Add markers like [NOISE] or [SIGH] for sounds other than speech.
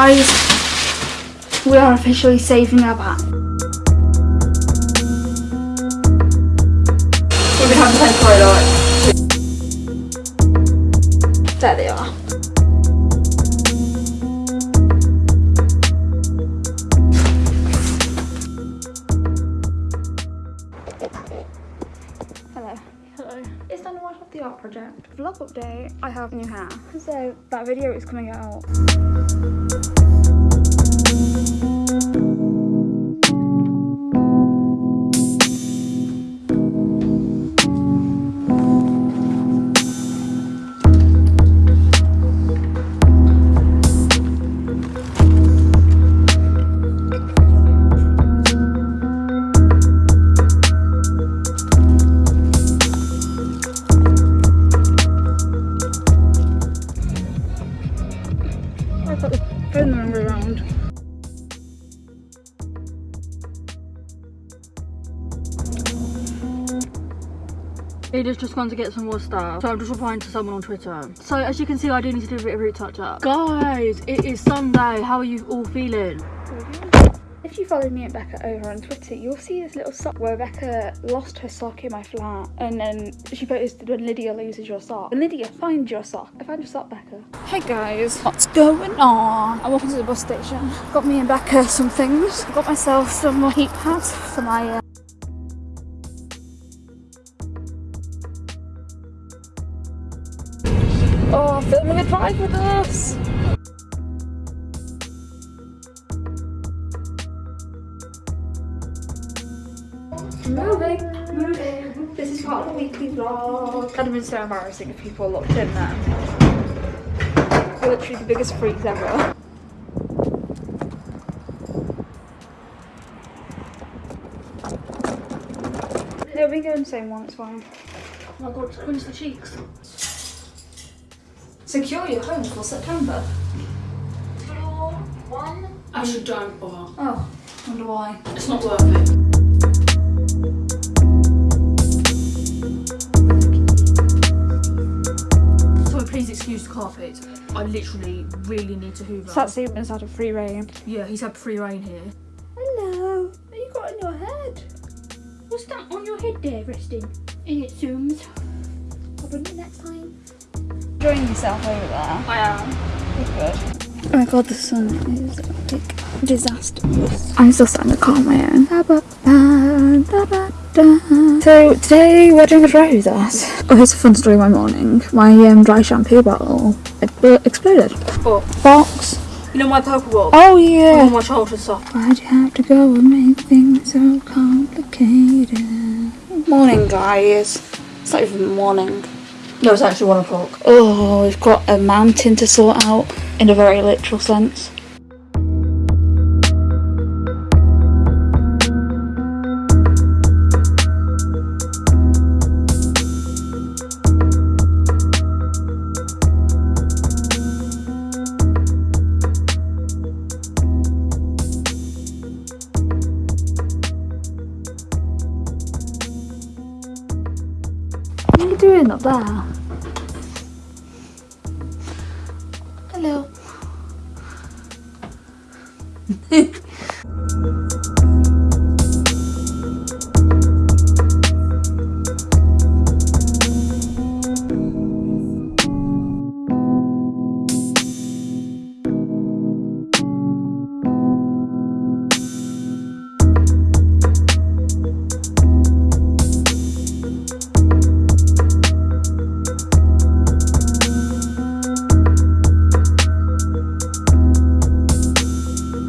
Guys, we are officially saving our bat. Been having to like. There they are. Time to watch the art project. Vlog update. I have new hair. [LAUGHS] So that video is coming out. Ada's just gone to get some more stuff, so I'm just replying to someone on Twitter. So as you can see, I do need to do a bit of root touch up. Guys, it is Sunday. How are you all feeling? If you follow me and Becca over on Twitter, you'll see this little sock where Becca lost her sock in my flat. And then she posted when Lydia loses your sock. And Lydia, find your sock. I found your sock, Becca. Hey guys, what's going on? I'm walking to the bus station. Got me and Becca some things. Got myself some more heat pads for my uh, Oh, filming a drive with us! Moving, moving. This is part of the weekly vlog. That'd have been so embarrassing if people looked in there. We're literally the biggest freaks ever. We can going in the same one, it's fine. Oh my god, when's the cheeks? Secure your home for September. Floor one. Actually, don't bother. Oh, wonder why. It's not worth it. So please excuse the carpet. I literally really need to hoover. Sat Stevens had a free reign. yeah, he's had free reign here. Hello. What you got on your head? What's that on your head there, resting? In it zooms. I'll bring it next time. Enjoying yourself over there. I am. Good. Oh my god, the sun is like disastrous. I'm still sat in the car on my own. So today we're doing a dry us. Oh, here's a fun story of my morning. My um, dry shampoo bottle exploded. But Box. you know my purple ball? Oh All yeah. my childhood stuff. Why'd you have to go and make things so complicated? Morning, guys. It's not even morning. No, it's actually one o'clock. Oh, we've got a mountain to sort out in a very literal sense. Up there? Hello.